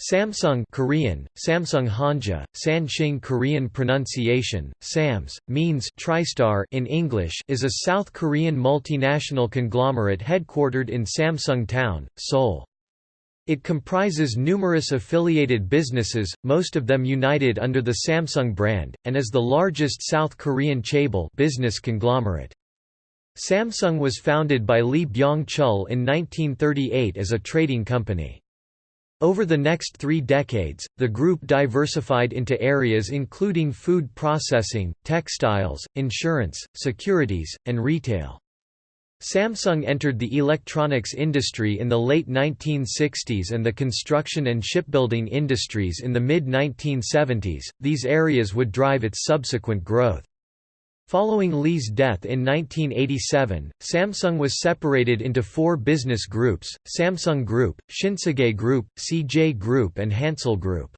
Samsung Korean, Samsung Hanja, Sanshing Korean pronunciation, SAMS, means TriStar in English is a South Korean multinational conglomerate headquartered in Samsung Town, Seoul. It comprises numerous affiliated businesses, most of them united under the Samsung brand, and is the largest South Korean chaebol business conglomerate. Samsung was founded by Lee Byung-chul in 1938 as a trading company. Over the next three decades, the group diversified into areas including food processing, textiles, insurance, securities, and retail. Samsung entered the electronics industry in the late 1960s and the construction and shipbuilding industries in the mid-1970s, these areas would drive its subsequent growth. Following Lee's death in 1987, Samsung was separated into four business groups, Samsung Group, Shinsegae Group, CJ Group and Hansol Group.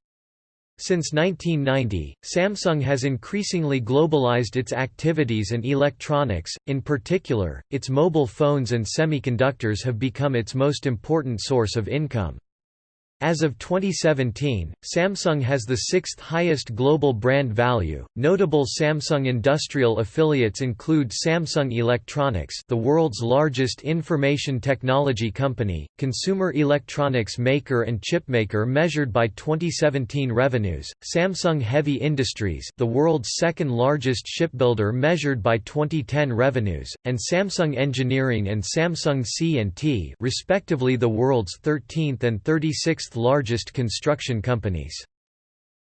Since 1990, Samsung has increasingly globalized its activities and electronics, in particular, its mobile phones and semiconductors have become its most important source of income. As of 2017, Samsung has the sixth highest global brand value. Notable Samsung industrial affiliates include Samsung Electronics, the world's largest information technology company, consumer electronics maker and chipmaker measured by 2017 revenues, Samsung Heavy Industries, the world's second largest shipbuilder measured by 2010 revenues, and Samsung Engineering and Samsung C&T, respectively the world's 13th and 36th largest construction companies.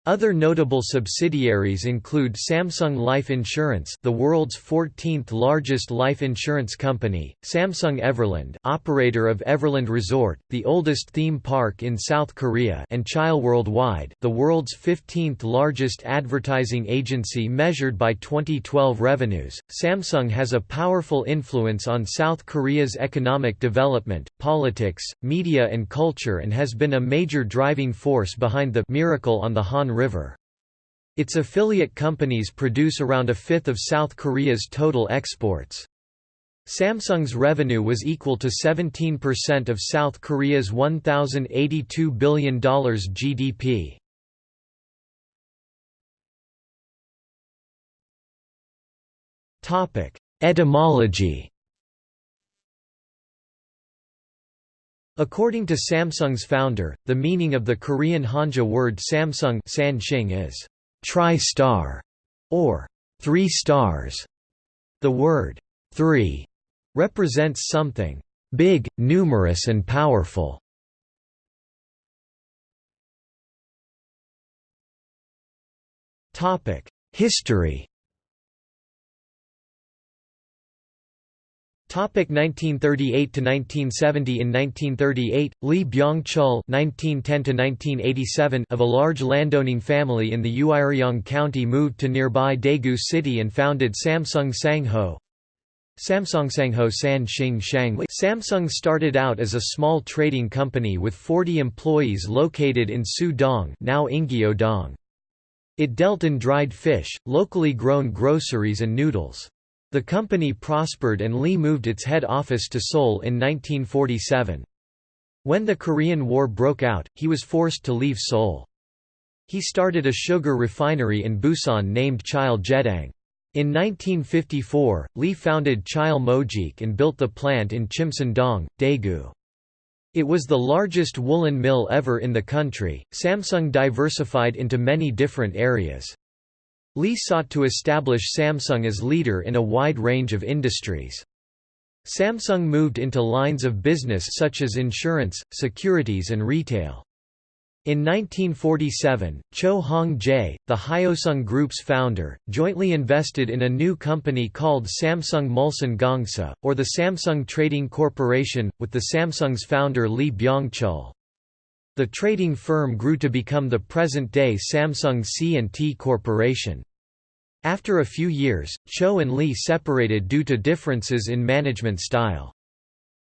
Other notable subsidiaries include Samsung Life Insurance, the world's 14th largest life insurance company, Samsung Everland, operator of Everland Resort, the oldest theme park in South Korea, and Cheil Worldwide, the world's 15th largest advertising agency measured by 2012 revenues. Samsung has a powerful influence on South Korea's economic development, politics, media and culture and has been a major driving force behind the miracle on the Han River. Its affiliate companies produce around a fifth of South Korea's total exports. Samsung's revenue was equal to 17% of South Korea's $1,082 billion GDP. Etymology According to Samsung's founder, the meaning of the Korean Hanja word Samsung is tri-star or three stars. The word three represents something big, numerous and powerful. History Topic 1938 to 1970 In 1938, Lee Byung-chul (1910–1987) of a large landowning family in the Uiryeong County moved to nearby Daegu City and founded Samsung Sangho. Samsung Sangho San Shang Samsung started out as a small trading company with 40 employees located in Su-dong, now Ingyo-dong. It dealt in dried fish, locally grown groceries and noodles. The company prospered and Lee moved its head office to Seoul in 1947. When the Korean War broke out, he was forced to leave Seoul. He started a sugar refinery in Busan named Cheil Jedang. In 1954, Lee founded Cheil Mojik and built the plant in Chimsan-dong, Daegu. It was the largest woolen mill ever in the country. Samsung diversified into many different areas. Lee sought to establish Samsung as leader in a wide range of industries. Samsung moved into lines of business such as insurance, securities and retail. In 1947, Cho Hong-jae, the Hyosung Group's founder, jointly invested in a new company called Samsung Mulsan Gongsa, or the Samsung Trading Corporation, with the Samsung's founder Lee Byung-chul. The trading firm grew to become the present-day Samsung C&T Corporation. After a few years, Cho and Lee separated due to differences in management style.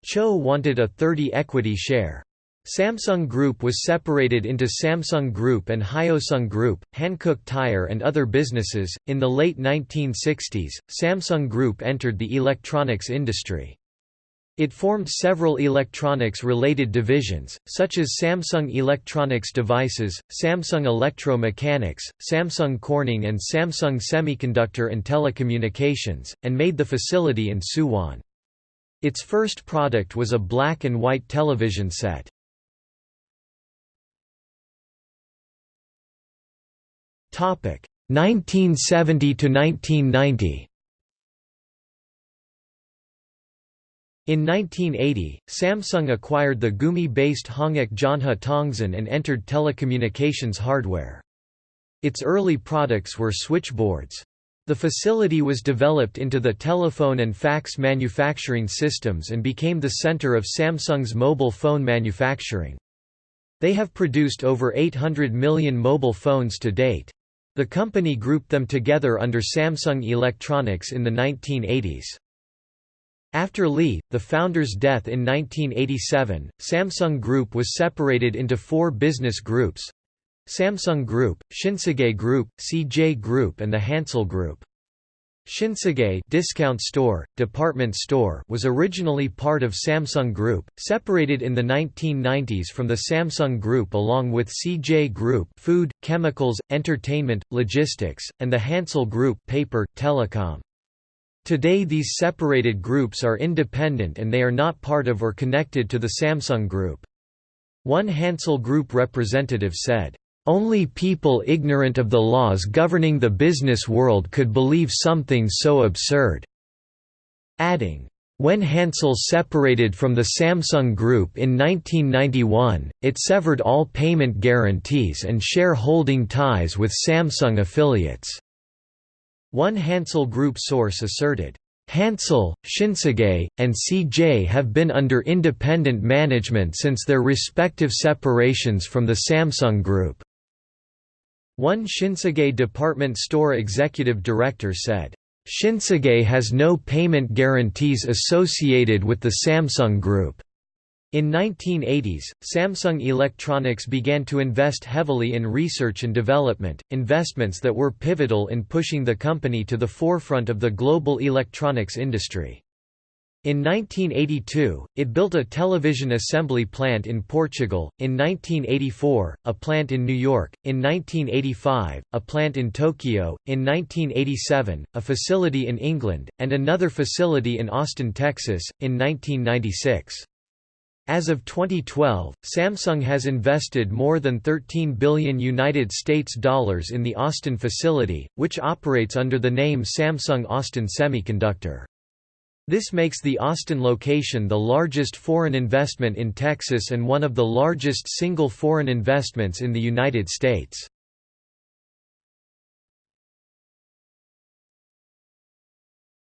Cho wanted a 30 equity share. Samsung Group was separated into Samsung Group and Hyosung Group, Hankook Tire and other businesses. In the late 1960s, Samsung Group entered the electronics industry. It formed several electronics-related divisions, such as Samsung Electronics Devices, Samsung Electro-Mechanics, Samsung Corning and Samsung Semiconductor and Telecommunications, and made the facility in Suwon. Its first product was a black and white television set. Topic 1970 to 1990. In 1980, Samsung acquired the Gumi-based Hanguk Jeonja Tongsin and entered telecommunications hardware. Its early products were switchboards. The facility was developed into the telephone and fax manufacturing systems and became the center of Samsung's mobile phone manufacturing. They have produced over 800 million mobile phones to date. The company grouped them together under Samsung Electronics in the 1980s. After Lee, the founder's death in 1987, Samsung Group was separated into four business groups Samsung Group, Shinsegae Group, CJ Group and the Hansol Group. Shinsegae discount store, department store was originally part of Samsung Group, separated in the 1990s from the Samsung Group along with CJ Group food, chemicals, entertainment, logistics, and the Hansol Group paper, telecom. Today these separated groups are independent and they are not part of or connected to the Samsung Group. One Hansol Group representative said, only people ignorant of the laws governing the business world could believe something so absurd." Adding, when Hansol separated from the Samsung Group in 1991, it severed all payment guarantees and shareholding ties with Samsung affiliates. One Hansol Group source asserted, Hansol, Shinsegae, and CJ have been under independent management since their respective separations from the Samsung Group. One Shinsegae department store executive director said, Shinsegae has no payment guarantees associated with the Samsung Group. In 1980s, Samsung Electronics began to invest heavily in research and development, investments that were pivotal in pushing the company to the forefront of the global electronics industry. In 1982, it built a television assembly plant in Portugal, in 1984, a plant in New York, in 1985, a plant in Tokyo, in 1987, a facility in England, and another facility in Austin, Texas, in 1996. As of 2012, Samsung has invested more than 13 billion United States dollars in the Austin facility, which operates under the name Samsung Austin Semiconductor. This makes the Austin location the largest foreign investment in Texas and one of the largest single foreign investments in the United States.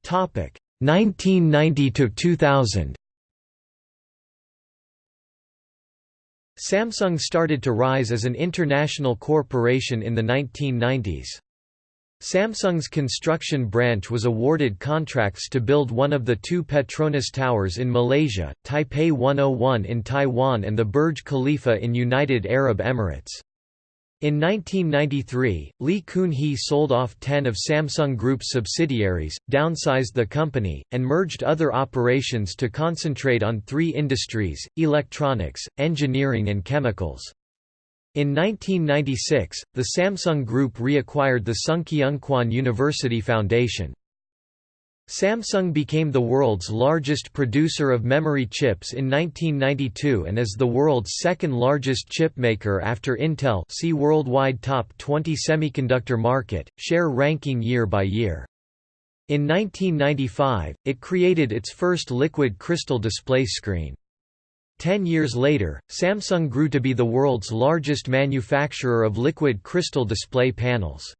Topic 1990 to 2000. Samsung started to rise as an international corporation in the 1990s. Samsung's construction branch was awarded contracts to build one of the two Petronas Towers in Malaysia, Taipei 101 in Taiwan and the Burj Khalifa in United Arab Emirates. In 1993, Lee Kun-hee sold off 10 of Samsung Group's subsidiaries, downsized the company, and merged other operations to concentrate on three industries, electronics, engineering and chemicals. In 1996, the Samsung Group reacquired the Sungkyunkwan University Foundation. Samsung became the world's largest producer of memory chips in 1992 and is the world's second largest chipmaker after Intel see Worldwide Top 20 Semiconductor Market, share ranking year by year. In 1995, it created its first liquid crystal display screen. Ten years later, Samsung grew to be the world's largest manufacturer of liquid crystal display panels.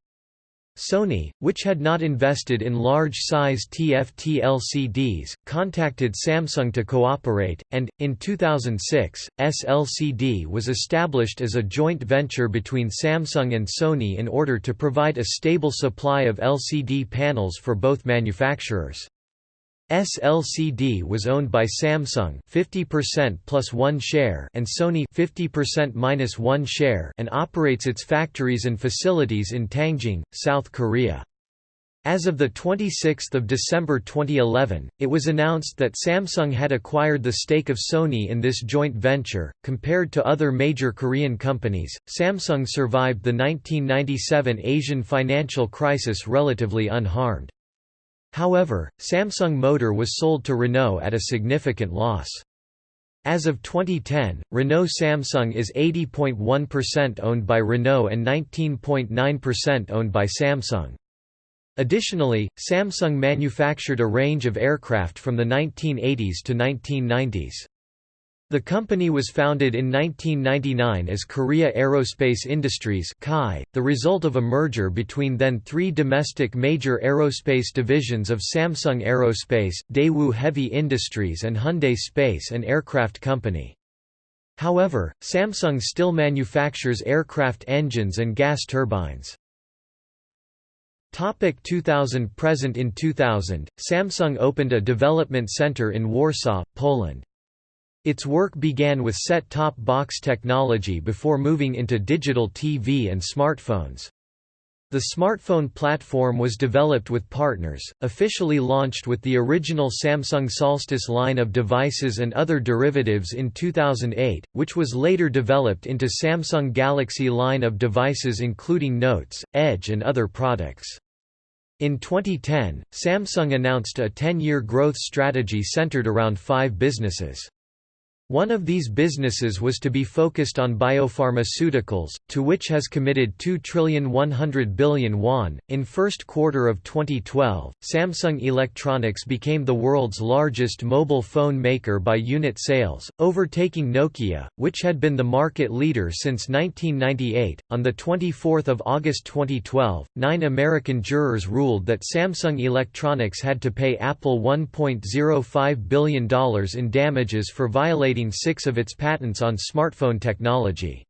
Sony, which had not invested in large-size TFT LCDs, contacted Samsung to cooperate, and, in 2006, SLCD was established as a joint venture between Samsung and Sony in order to provide a stable supply of LCD panels for both manufacturers. SLCD was owned by Samsung 50% plus 1 share and Sony 50% minus 1 share and operates its factories and facilities in Tangjeong, South Korea. As of 26 December 2011, it was announced that Samsung had acquired the stake of Sony in this joint venture. Compared to other major Korean companies, Samsung survived the 1997 Asian financial crisis relatively unharmed. However, Samsung Motor was sold to Renault at a significant loss. As of 2010, Renault Samsung is 80.1% owned by Renault and 19.9% owned by Samsung. Additionally, Samsung manufactured a range of aircraft from the 1980s to 1990s. The company was founded in 1999 as Korea Aerospace Industries the result of a merger between then three domestic major aerospace divisions of Samsung Aerospace, Daewoo Heavy Industries and Hyundai Space and Aircraft Company. However, Samsung still manufactures aircraft engines and gas turbines. Topic 2000 Present in 2000, Samsung opened a development center in Warsaw, Poland. Its work began with set-top box technology before moving into digital TV and smartphones. The smartphone platform was developed with partners, officially launched with the original Samsung Solstice line of devices and other derivatives in 2008, which was later developed into Samsung Galaxy line of devices including Notes, Edge and other products. In 2010, Samsung announced a 10-year growth strategy centered around five businesses. One of these businesses was to be focused on biopharmaceuticals, to which has committed 2 trillion 100 billion won. In first quarter of 2012, Samsung Electronics became the world's largest mobile phone maker by unit sales, overtaking Nokia, which had been the market leader since 1998. On the 24th of August 2012, 9 American jurors ruled that Samsung Electronics had to pay Apple $1.05 billion in damages for violating six of its patents on smartphone technology.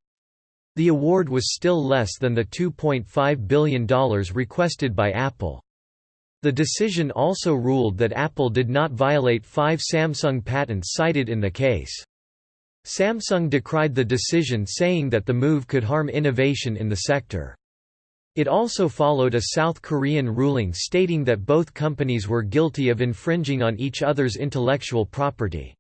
The award was still less than the $2.5 billion requested by Apple. The decision also ruled that Apple did not violate five Samsung patents cited in the case. Samsung decried the decision saying that the move could harm innovation in the sector. It also followed a South Korean ruling stating that both companies were guilty of infringing on each other's intellectual property.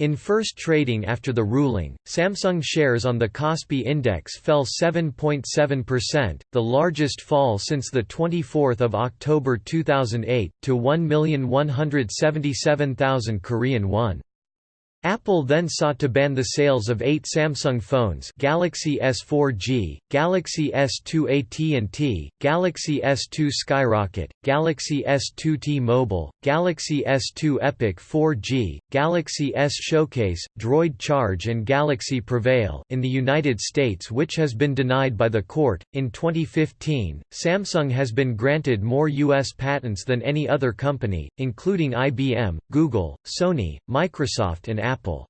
In first trading after the ruling, Samsung shares on the Kospi index fell 7.7%, the largest fall since 24 October 2008, to 1,177,000 Korean won. Apple then sought to ban the sales of eight Samsung phones Galaxy S4G, Galaxy S2 AT&T, Galaxy S2 Skyrocket, Galaxy S2 T-Mobile, Galaxy S2 Epic 4G, Galaxy S Showcase, Droid Charge and Galaxy Prevail in the United States which has been denied by the court. In 2015, Samsung has been granted more US patents than any other company, including IBM, Google, Sony, Microsoft and Apple. Apple.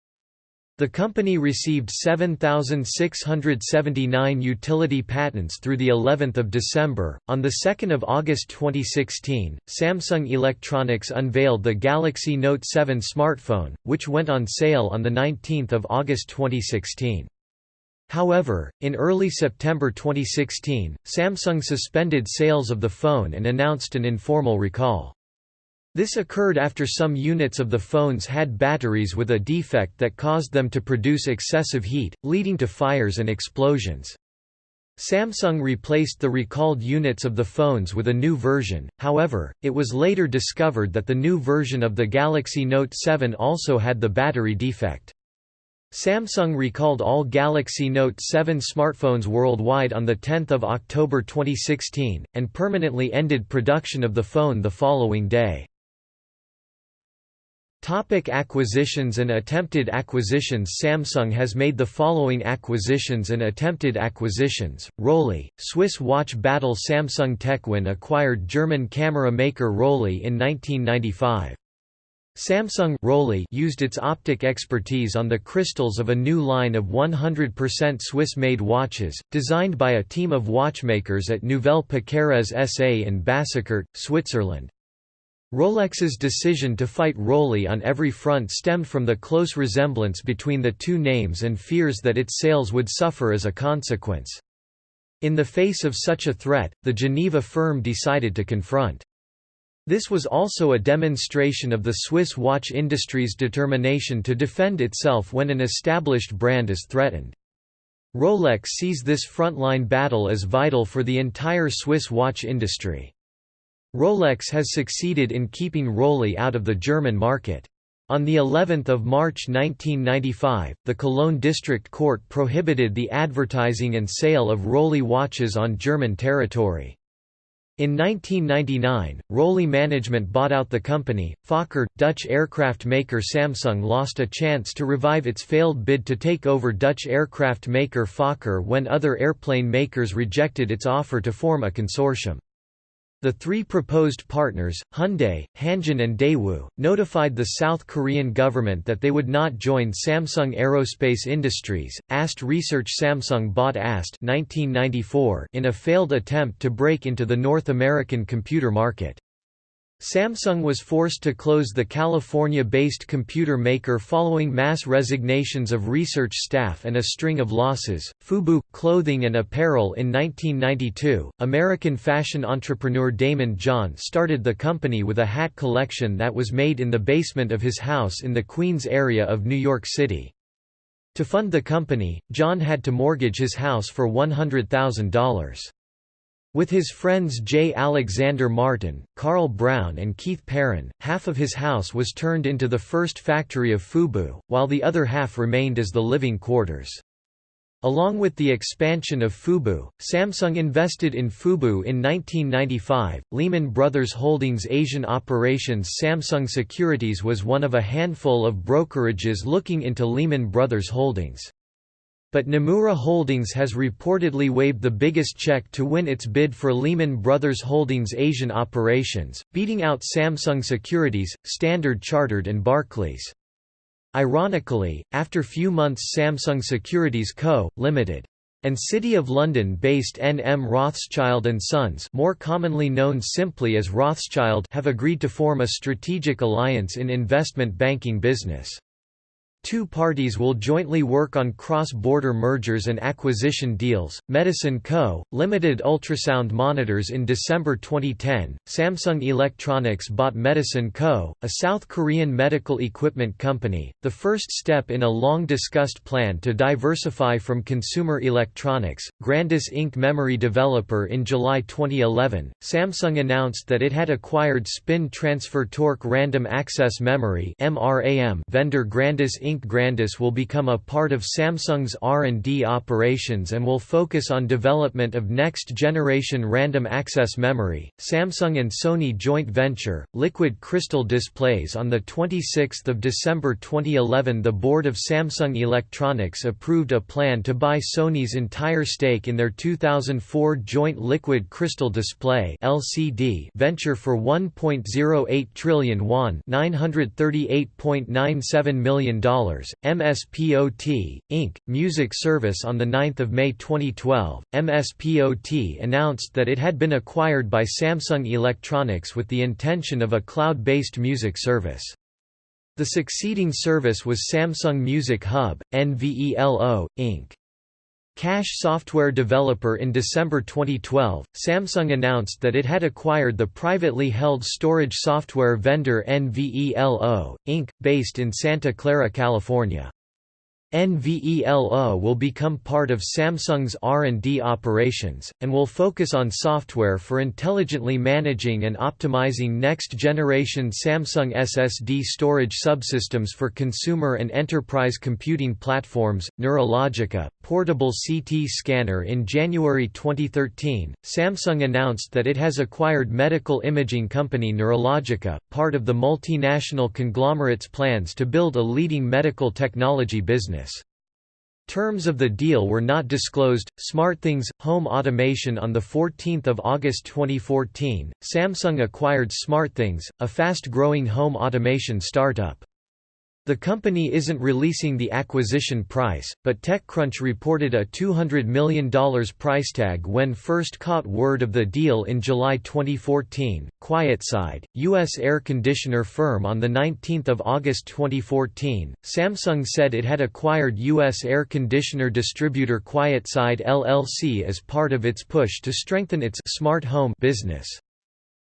The company received 7679 utility patents through the 11th of December. On the 2nd of August 2016, Samsung Electronics unveiled the Galaxy Note 7 smartphone, which went on sale on the 19th of August 2016. However, in early September 2016, Samsung suspended sales of the phone and announced an informal recall. This occurred after some units of the phones had batteries with a defect that caused them to produce excessive heat, leading to fires and explosions. Samsung replaced the recalled units of the phones with a new version, however, it was later discovered that the new version of the Galaxy Note 7 also had the battery defect. Samsung recalled all Galaxy Note 7 smartphones worldwide on 10 October 2016, and permanently ended production of the phone the following day. Topic acquisitions and attempted acquisitions Samsung has made the following acquisitions and attempted acquisitions, Rollei, Swiss watch battle Samsung Techwin acquired German camera maker Rollei in 1995. Samsung Rollei used its optic expertise on the crystals of a new line of 100% Swiss-made watches, designed by a team of watchmakers at Nouvelle Piquerez SA in Bassecourt, Switzerland. Rolex's decision to fight Rollei on every front stemmed from the close resemblance between the two names and fears that its sales would suffer as a consequence. In the face of such a threat, the Geneva firm decided to confront. This was also a demonstration of the Swiss watch industry's determination to defend itself when an established brand is threatened. Rolex sees this frontline battle as vital for the entire Swiss watch industry. Rolex has succeeded in keeping Rollei out of the German market. On the 11th of March 1995, the Cologne District Court prohibited the advertising and sale of Rollei watches on German territory. In 1999, Rollei management bought out the company. Fokker, Dutch aircraft maker Samsung lost a chance to revive its failed bid to take over Dutch aircraft maker Fokker when other airplane makers rejected its offer to form a consortium. The three proposed partners, Hyundai, Hanjin and Daewoo, notified the South Korean government that they would not join Samsung Aerospace Industries. AST Research Samsung bought AST 1994 in a failed attempt to break into the North American computer market. Samsung was forced to close the California-based computer maker following mass resignations of research staff and a string of losses. Fubu clothing and apparel in 1992. American fashion entrepreneur Daymond John started the company with a hat collection that was made in the basement of his house in the Queens area of New York City. To fund the company, John had to mortgage his house for $100,000. With his friends J. Alexander Martin, Carl Brown and Keith Perrin, half of his house was turned into the first factory of Fubu, while the other half remained as the living quarters. Along with the expansion of Fubu, Samsung invested in Fubu in 1995. Lehman Brothers Holdings Asian operations Samsung Securities was one of a handful of brokerages looking into Lehman Brothers Holdings. But Nomura Holdings has reportedly waved the biggest check to win its bid for Lehman Brothers Holdings Asian operations, beating out Samsung Securities, Standard Chartered and Barclays. Ironically, after few months Samsung Securities Co., Limited, and City of London-based N. M. Rothschild & Sons more commonly known simply as Rothschild have agreed to form a strategic alliance in investment banking business. Two parties will jointly work on cross-border mergers and acquisition deals. Medison Co. Limited ultrasound monitors in December 2010. Samsung Electronics bought Medison Co., a South Korean medical equipment company, the first step in a long-discussed plan to diversify from consumer electronics. Grandis Inc. memory developer in July 2011, Samsung announced that it had acquired spin transfer torque random access memory (MRAM) vendor Grandis Inc. Inc. Grandis will become a part of Samsung's R&D operations and will focus on development of next-generation random access memory. Samsung and Sony joint venture, Liquid Crystal Displays on 26 December 2011 the board of Samsung Electronics approved a plan to buy Sony's entire stake in their 2004 joint Liquid Crystal Display LCD venture for 1.08 trillion won $938.97 million MSPOT, Inc., music service On 9 May 2012, MSPOT announced that it had been acquired by Samsung Electronics with the intention of a cloud-based music service. The succeeding service was Samsung Music Hub, NVELO, Inc. Cache software developer In December 2012, Samsung announced that it had acquired the privately held storage software vendor NVELO, Inc., based in Santa Clara, California. NVELO will become part of Samsung's R&D operations, and will focus on software for intelligently managing and optimizing next-generation Samsung SSD storage subsystems for consumer and enterprise computing platforms. Neurologica, portable CT scanner In January 2013, Samsung announced that it has acquired medical imaging company Neurologica, part of the multinational conglomerate's plans to build a leading medical technology business. Terms of the deal were not disclosed. SmartThings Home Automation on the 14th of August 2014, Samsung acquired SmartThings, a fast-growing home automation startup. The company isn't releasing the acquisition price, but TechCrunch reported a $200 million price tag when first caught word of the deal in July 2014. QuietSide, U.S. air conditioner firm On 19 August 2014, Samsung said it had acquired U.S. air conditioner distributor QuietSide LLC as part of its push to strengthen its smart home business.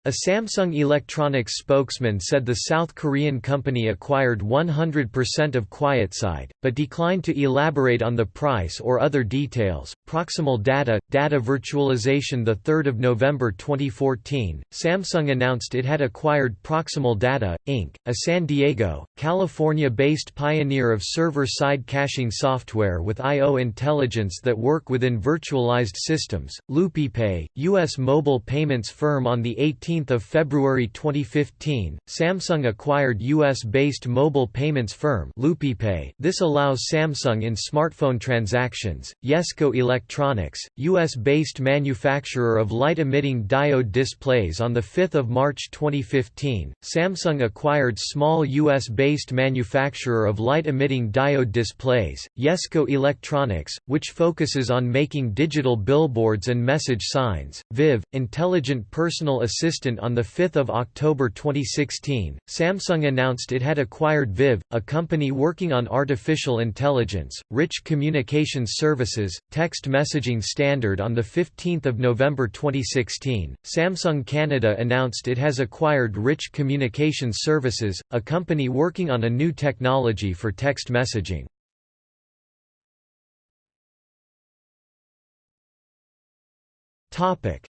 A Samsung Electronics spokesman said the South Korean company acquired 100% of QuietSide, but declined to elaborate on the price or other details. Proximal data, data virtualization. The 3rd of November 2014, Samsung announced it had acquired Proximal Data Inc., a San Diego, California-based pioneer of server-side caching software with I/O intelligence that work within virtualized systems. LoopPay, U.S. mobile payments firm, on the 18th of February 2015, Samsung acquired U.S.-based mobile payments firm LoopPay. This allows Samsung in smartphone transactions. Yesco Electronics, U.S.-based manufacturer of light-emitting diode displays on 5 March 2015, Samsung acquired small U.S.-based manufacturer of light-emitting diode displays, Yesco Electronics, which focuses on making digital billboards and message signs. Viv, intelligent personal assistant on 5 October 2016, Samsung announced it had acquired Viv, a company working on artificial intelligence, rich communications services, text messaging standard on 15 November 2016. Samsung Canada announced it has acquired Rich Communications Services, a company working on a new technology for text messaging.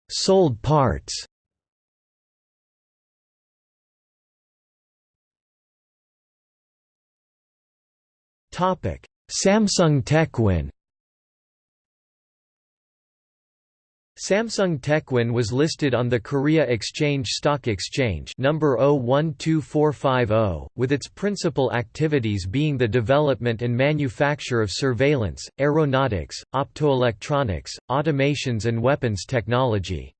Sold parts Samsung TechWin Samsung TechWin was listed on the Korea Exchange Stock Exchange number 012450, with its principal activities being the development and manufacture of surveillance, aeronautics, optoelectronics, automations and weapons technology.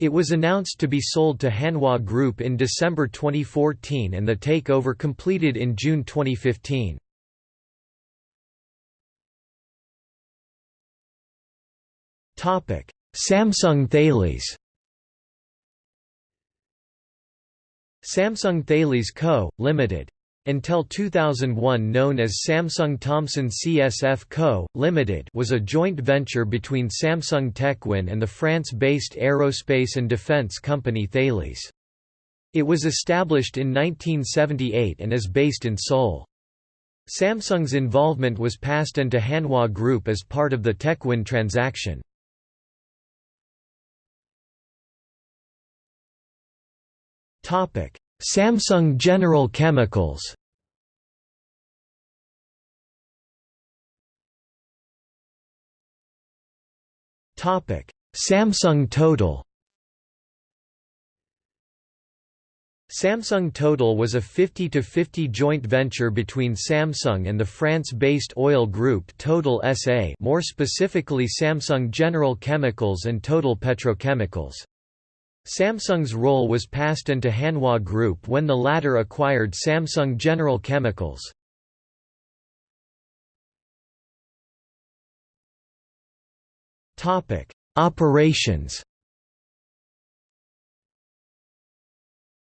It was announced to be sold to Hanwha Group in December 2014 and the takeover completed in June 2015. Samsung Thales Samsung Thales Co., Ltd. Until 2001 known as Samsung Thomson CSF Co., Ltd. was a joint venture between Samsung Techwin and the France-based aerospace and defense company Thales. It was established in 1978 and is based in Seoul. Samsung's involvement was passed on to Hanwha Group as part of the Techwin transaction. Samsung General Chemicals. Samsung Total. Samsung Total was a 50-50 joint venture between Samsung and the France-based oil group Total SA more specifically Samsung General Chemicals and Total Petrochemicals. Samsung's role was passed into Hanwha Group when the latter acquired Samsung General Chemicals. Operations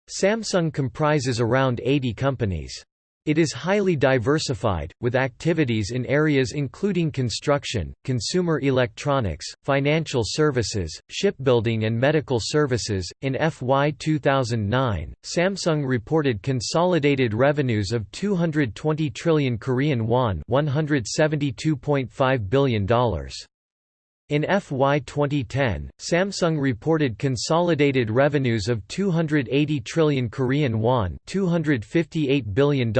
Samsung comprises around 80 companies. It is highly diversified, with activities in areas including construction, consumer electronics, financial services, shipbuilding, and medical services. In FY 2009, Samsung reported consolidated revenues of 220 trillion Korean won, $172.5 billion. In FY 2010, Samsung reported consolidated revenues of 280 trillion Korean won, $258 billion,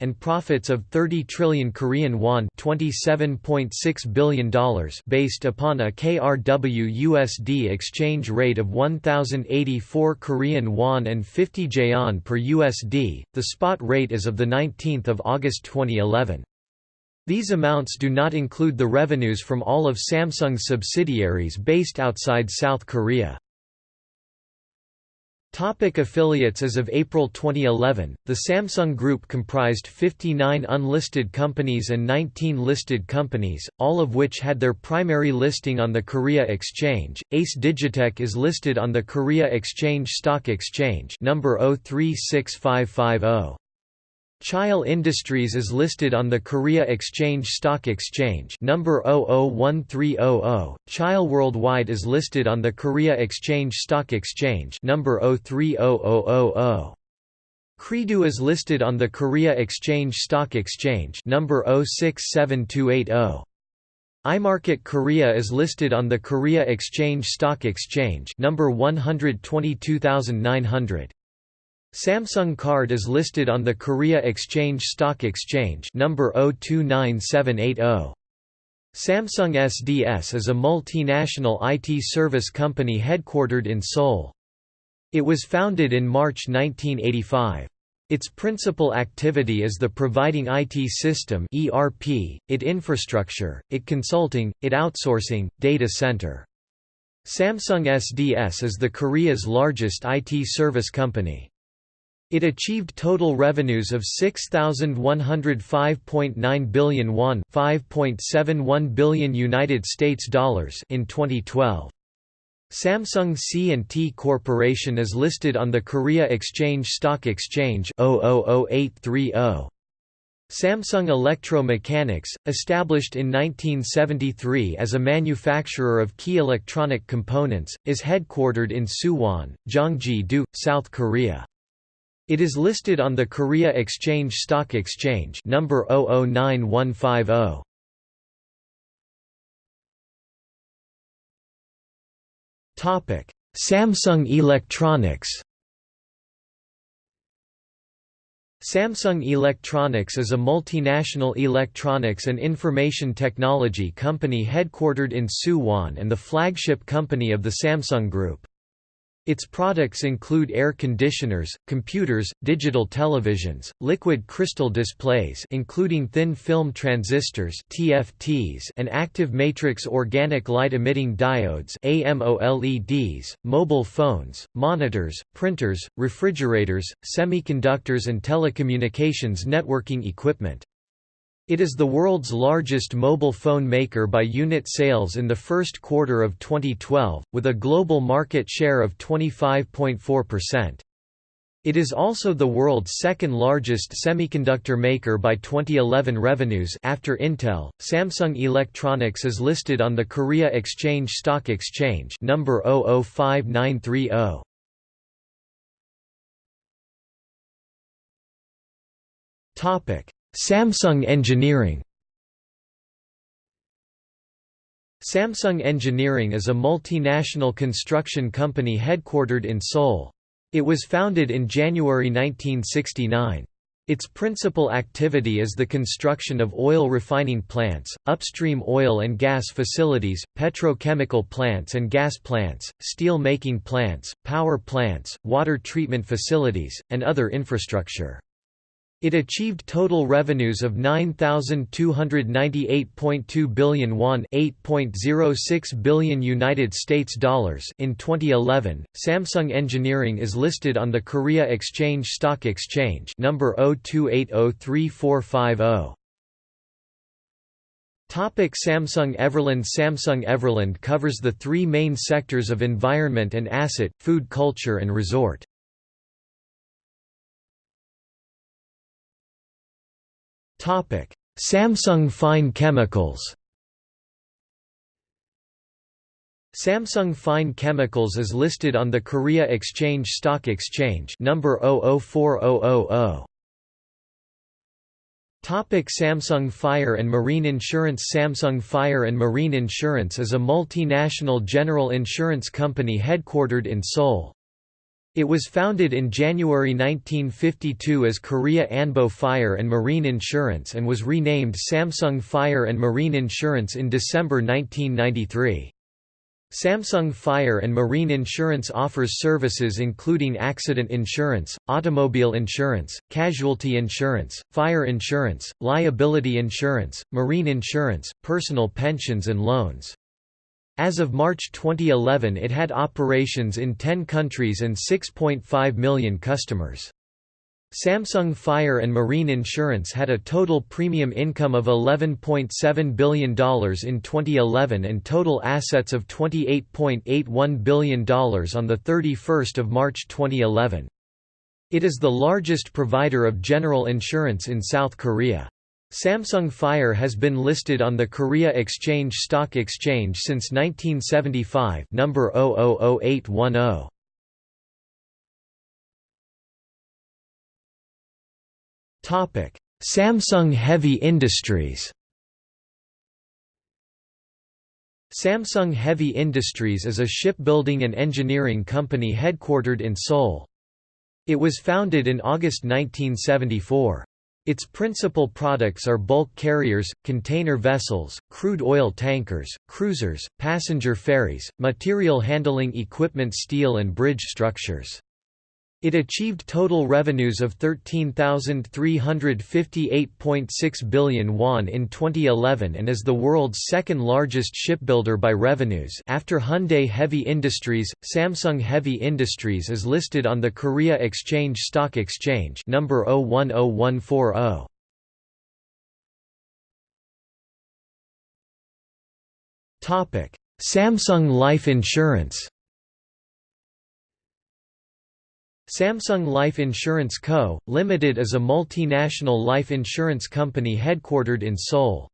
and profits of 30 trillion Korean won, $27.6 billion, based upon a KRW USD exchange rate of 1084 Korean won and 50 jaeon per USD. The spot rate is of the 19th of August 2011. These amounts do not include the revenues from all of Samsung's subsidiaries based outside South Korea. Topic affiliates As of April 2011, the Samsung Group comprised 59 unlisted companies and 19 listed companies, all of which had their primary listing on the Korea Exchange. Ace Digitech is listed on the Korea Exchange Stock Exchange number 036550. Cheil Industries is listed on the Korea Exchange Stock Exchange number 001300. Cheil Worldwide is listed on the Korea Exchange Stock Exchange number 030000. Credu is listed on the Korea Exchange Stock Exchange number 067280. iMarket Korea is listed on the Korea Exchange Stock Exchange number 122900. Samsung Card is listed on the Korea Exchange Stock Exchange number 029780. Samsung SDS is a multinational IT service company headquartered in Seoul. It was founded in March 1985. Its principal activity is the providing IT system ERP, IT infrastructure, IT consulting, IT outsourcing, data center. Samsung SDS is the Korea's largest IT service company. It achieved total revenues of 6105.9 billion won, 5.71 billion United States dollars in 2012. Samsung C&T Corporation is listed on the Korea Exchange Stock Exchange 000830. Samsung Electro-Mechanics, established in 1973 as a manufacturer of key electronic components, is headquartered in Suwon, Gyeonggi-do, South Korea. It is listed on the Korea Exchange Stock Exchange number 009150. Topic: Samsung Electronics. Samsung Electronics is a multinational electronics and information technology company headquartered in Suwon and the flagship company of the Samsung Group. Its products include air conditioners, computers, digital televisions, liquid crystal displays including thin film transistors (TFTs) and active matrix organic light-emitting diodes (AMOLEDs), mobile phones, monitors, printers, refrigerators, semiconductors and telecommunications networking equipment. It is the world's largest mobile phone maker by unit sales in the first quarter of 2012, with a global market share of 25.4%. It is also the world's second largest semiconductor maker by 2011 revenues after Intel. Samsung Electronics is listed on the Korea Exchange Stock Exchange number 005930. Topic: Samsung Engineering Samsung Engineering is a multinational construction company headquartered in Seoul. It was founded in January 1969. Its principal activity is the construction of oil refining plants, upstream oil and gas facilities, petrochemical plants and gas plants, steel making plants, power plants, water treatment facilities, and other infrastructure. It achieved total revenues of 9298.2 billion won, 8.06 billion United States dollars in 2011. Samsung Engineering is listed on the Korea Exchange Stock Exchange number 02803450. Topic Samsung Everland Samsung Everland covers the three main sectors of environment and asset, food culture and resort. Samsung Fine Chemicals. Samsung Fine Chemicals is listed on the Korea Exchange Stock Exchange number 004000. Topic Samsung Fire and Marine Insurance Samsung Fire and Marine Insurance is a multinational general insurance company headquartered in Seoul. It was founded in January 1952 as Korea Anbo Fire and Marine Insurance and was renamed Samsung Fire and Marine Insurance in December 1993. Samsung Fire and Marine Insurance offers services including accident insurance, automobile insurance, casualty insurance, fire insurance, liability insurance, marine insurance, personal pensions and loans. As of March 2011 it had operations in 10 countries and 6.5 million customers. Samsung Fire and Marine Insurance had a total premium income of $11.7 billion in 2011 and total assets of $28.81 billion on 31 March 2011. It is the largest provider of general insurance in South Korea. Samsung Fire has been listed on the Korea Exchange Stock Exchange since 1975 number 000810. Topic: Samsung Heavy Industries Samsung Heavy Industries is a shipbuilding and engineering company headquartered in Seoul. It was founded in August 1974. Its principal products are bulk carriers, container vessels, crude oil tankers, cruisers, passenger ferries, material handling equipment steel and bridge structures. It achieved total revenues of 13,358.6 billion won in 2011 and is the world's second largest shipbuilder by revenues after Hyundai Heavy Industries. Samsung Heavy Industries is listed on the Korea Exchange Stock Exchange number 010140. Topic: Samsung Life Insurance Samsung Life Insurance Co., Limited is a multinational life insurance company headquartered in Seoul.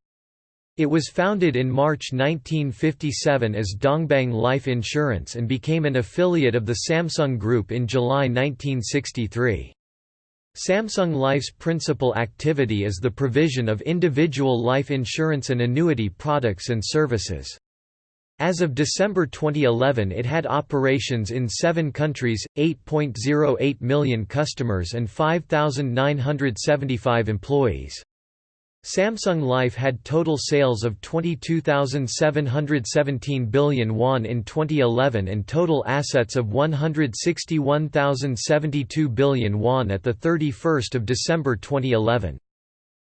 It was founded in March 1957 as Dongbang Life Insurance and became an affiliate of the Samsung Group in July 1963. Samsung Life's principal activity is the provision of individual life insurance and annuity products and services. As of December 2011 it had operations in seven countries, 8.08 million customers and 5,975 employees. Samsung Life had total sales of 22,717 billion won in 2011 and total assets of 161,072 billion won at 31 December 2011.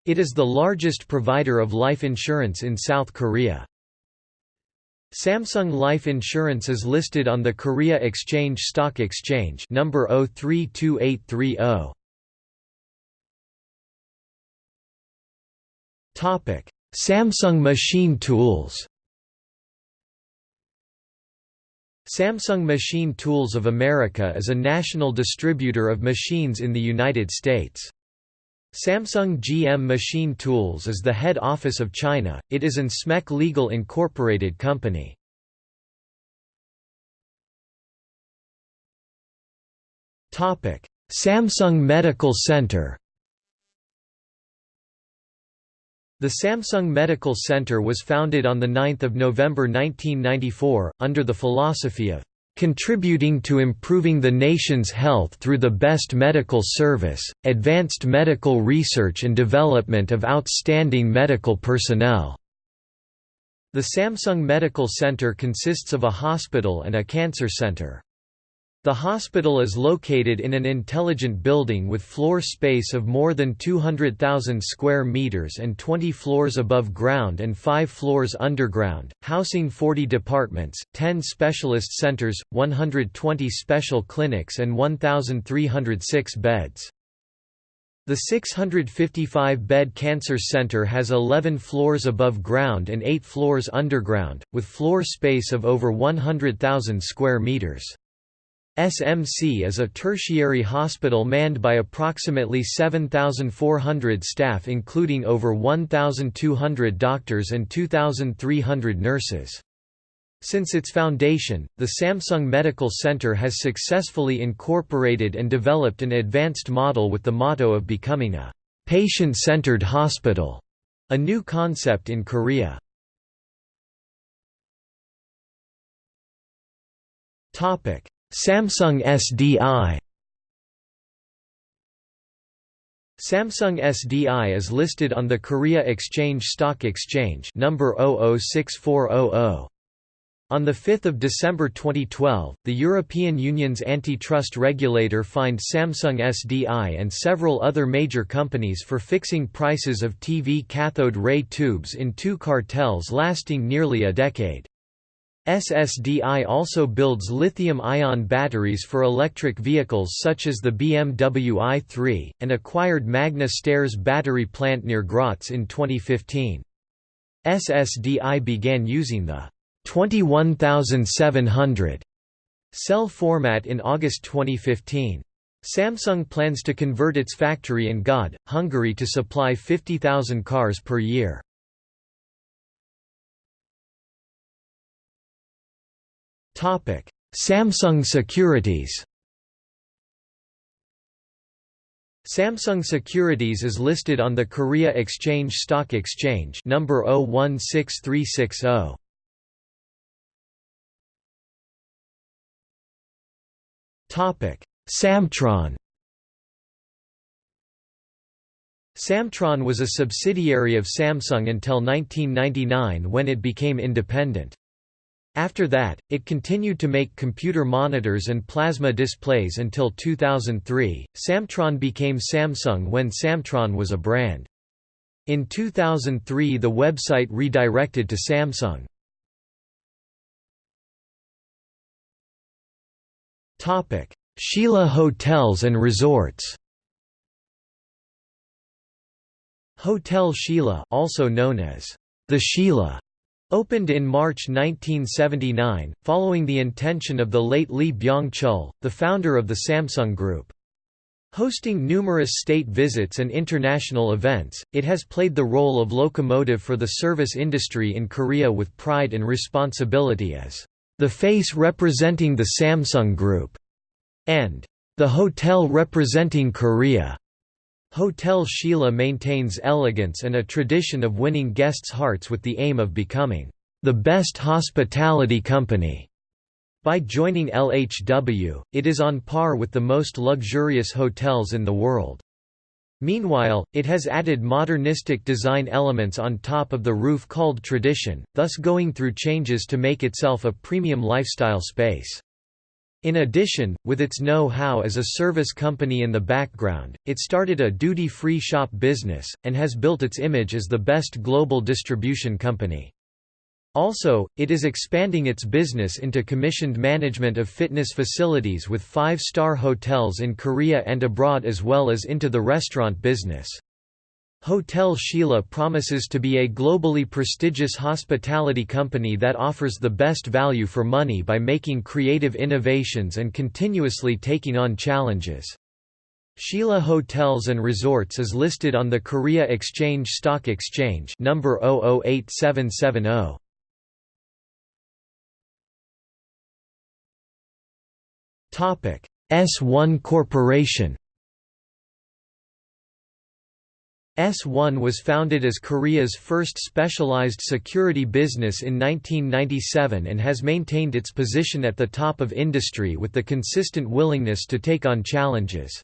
It is the largest provider of life insurance in South Korea. Samsung Life Insurance is listed on the Korea Exchange Stock Exchange number 032830. Topic: Samsung Machine Tools. Samsung Machine Tools of America is a national distributor of machines in the United States. Samsung GM Machine Tools is the head office of China, it is an SMEC legal incorporated company. Samsung Medical Center The Samsung Medical Center was founded on 9 November 1994, under the philosophy of contributing to improving the nation's health through the best medical service, advanced medical research and development of outstanding medical personnel." The Samsung Medical Center consists of a hospital and a cancer center. The hospital is located in an intelligent building with floor space of more than 200,000 square meters and 20 floors above ground and 5 floors underground, housing 40 departments, 10 specialist centers, 120 special clinics and 1,306 beds. The 655-bed Cancer Center has 11 floors above ground and 8 floors underground, with floor space of over 100,000 square meters. SMC is a tertiary hospital manned by approximately 7,400 staff including over 1,200 doctors and 2,300 nurses. Since its foundation, the Samsung Medical Center has successfully incorporated and developed an advanced model with the motto of becoming a patient-centered hospital, a new concept in Korea. Topic: Samsung SDI Samsung SDI is listed on the Korea Exchange Stock Exchange number 006400. On 5 December 2012, the European Union's antitrust regulator fined Samsung SDI and several other major companies for fixing prices of TV cathode ray tubes in two cartels lasting nearly a decade. SSDI also builds lithium-ion batteries for electric vehicles such as the BMW i3, and acquired Magna Steyrs battery plant near Graz in 2015. SSDI began using the 21700 cell format in August 2015. Samsung plans to convert its factory in Göd, Hungary to supply 50,000 cars per year. Samsung Securities Samsung Securities is listed on the Korea Exchange Stock Exchange number 016360. Topic: Samtron Samtron was a subsidiary of Samsung until 1999 when it became independent. After that, it continued to make computer monitors and plasma displays until 2003. Samtron became Samsung when Samtron was a brand. In 2003, the website redirected to Samsung. Topic: Shilla Hotels and Resorts. Hotel Shilla, also known as the Shilla Opened in March 1979, following the intention of the late Lee Byung-chul, the founder of the Samsung Group. Hosting numerous state visits and international events, it has played the role of locomotive for the service industry in Korea with pride and responsibility as the face representing the Samsung Group, and the hotel representing Korea. Hotel Shilla maintains elegance and a tradition of winning guests' hearts with the aim of becoming the best hospitality company. By joining LHW, it is on par with the most luxurious hotels in the world. Meanwhile, it has added modernistic design elements on top of the roof called Tradition, thus going through changes to make itself a premium lifestyle space. In addition, with its know-how as a service company in the background, it started a duty-free shop business, and has built its image as the best global distribution company. Also, it is expanding its business into commissioned management of fitness facilities with five-star hotels in Korea and abroad as well as into the restaurant business. Hotel Shilla promises to be a globally prestigious hospitality company that offers the best value for money by making creative innovations and continuously taking on challenges. Shilla Hotels and Resorts is listed on the Korea Exchange Stock Exchange number 008770. Topic: S1 Corporation S1 was founded as Korea's first specialized security business in 1997 and has maintained its position at the top of industry with the consistent willingness to take on challenges.